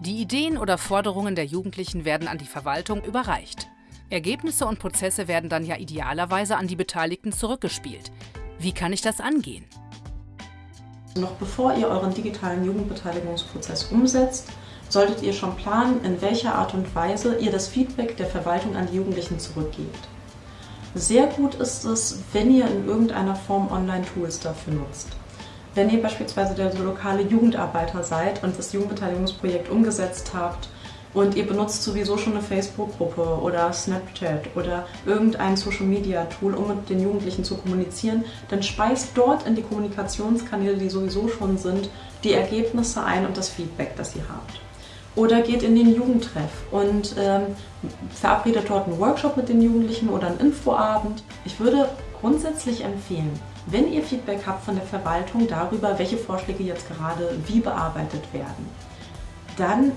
Die Ideen oder Forderungen der Jugendlichen werden an die Verwaltung überreicht. Ergebnisse und Prozesse werden dann ja idealerweise an die Beteiligten zurückgespielt. Wie kann ich das angehen? Noch bevor ihr euren digitalen Jugendbeteiligungsprozess umsetzt, solltet ihr schon planen, in welcher Art und Weise ihr das Feedback der Verwaltung an die Jugendlichen zurückgebt. Sehr gut ist es, wenn ihr in irgendeiner Form Online-Tools dafür nutzt. Wenn ihr beispielsweise der lokale Jugendarbeiter seid und das Jugendbeteiligungsprojekt umgesetzt habt und ihr benutzt sowieso schon eine Facebook-Gruppe oder Snapchat oder irgendein Social-Media-Tool, um mit den Jugendlichen zu kommunizieren, dann speist dort in die Kommunikationskanäle, die sowieso schon sind, die Ergebnisse ein und das Feedback, das ihr habt. Oder geht in den Jugendtreff und ähm, verabredet dort einen Workshop mit den Jugendlichen oder einen Infoabend. Ich würde grundsätzlich empfehlen, wenn ihr Feedback habt von der Verwaltung darüber, welche Vorschläge jetzt gerade wie bearbeitet werden, dann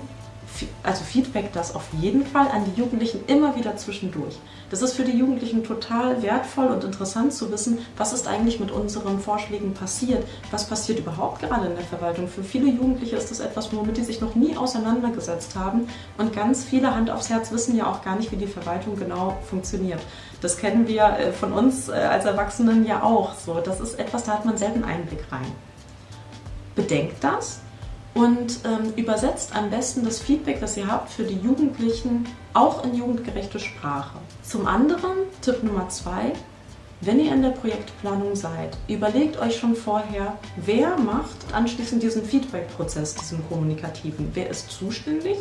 also Feedback das auf jeden Fall an die Jugendlichen immer wieder zwischendurch. Das ist für die Jugendlichen total wertvoll und interessant zu wissen, was ist eigentlich mit unseren Vorschlägen passiert, was passiert überhaupt gerade in der Verwaltung. Für viele Jugendliche ist das etwas, womit die sich noch nie auseinandergesetzt haben und ganz viele Hand aufs Herz wissen ja auch gar nicht, wie die Verwaltung genau funktioniert. Das kennen wir äh, von uns äh, als Erwachsenen ja auch so. Das ist etwas, da hat man selten Einblick rein. Bedenkt das, und ähm, übersetzt am besten das Feedback, das ihr habt, für die Jugendlichen auch in jugendgerechte Sprache. Zum anderen, Tipp Nummer zwei, wenn ihr in der Projektplanung seid, überlegt euch schon vorher, wer macht anschließend diesen Feedback-Prozess, diesen kommunikativen. Wer ist zuständig?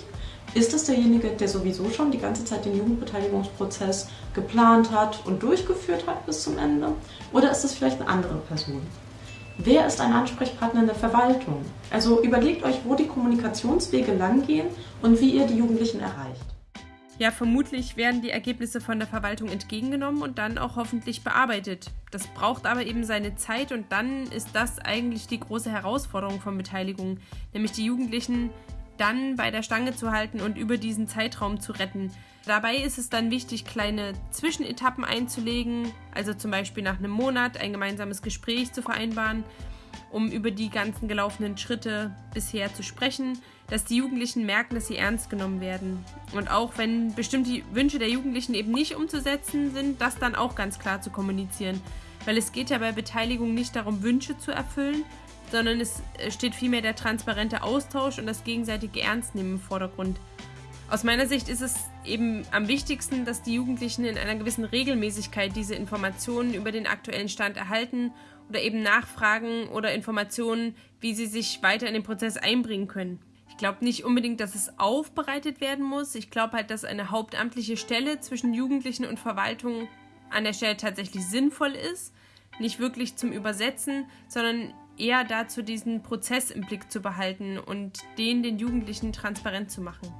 Ist es derjenige, der sowieso schon die ganze Zeit den Jugendbeteiligungsprozess geplant hat und durchgeführt hat bis zum Ende? Oder ist es vielleicht eine andere Person? Wer ist ein Ansprechpartner in der Verwaltung? Also überlegt euch, wo die Kommunikationswege langgehen und wie ihr die Jugendlichen erreicht. Ja, vermutlich werden die Ergebnisse von der Verwaltung entgegengenommen und dann auch hoffentlich bearbeitet. Das braucht aber eben seine Zeit und dann ist das eigentlich die große Herausforderung von Beteiligung, nämlich die Jugendlichen dann bei der Stange zu halten und über diesen Zeitraum zu retten. Dabei ist es dann wichtig, kleine Zwischenetappen einzulegen, also zum Beispiel nach einem Monat ein gemeinsames Gespräch zu vereinbaren, um über die ganzen gelaufenen Schritte bisher zu sprechen, dass die Jugendlichen merken, dass sie ernst genommen werden. Und auch wenn bestimmte Wünsche der Jugendlichen eben nicht umzusetzen sind, das dann auch ganz klar zu kommunizieren. Weil es geht ja bei Beteiligung nicht darum, Wünsche zu erfüllen, sondern es steht vielmehr der transparente Austausch und das gegenseitige Ernstnehmen im Vordergrund. Aus meiner Sicht ist es eben am wichtigsten, dass die Jugendlichen in einer gewissen Regelmäßigkeit diese Informationen über den aktuellen Stand erhalten oder eben nachfragen oder Informationen, wie sie sich weiter in den Prozess einbringen können. Ich glaube nicht unbedingt, dass es aufbereitet werden muss. Ich glaube halt, dass eine hauptamtliche Stelle zwischen Jugendlichen und Verwaltung an der Stelle tatsächlich sinnvoll ist. Nicht wirklich zum Übersetzen, sondern eher dazu, diesen Prozess im Blick zu behalten und den den Jugendlichen transparent zu machen.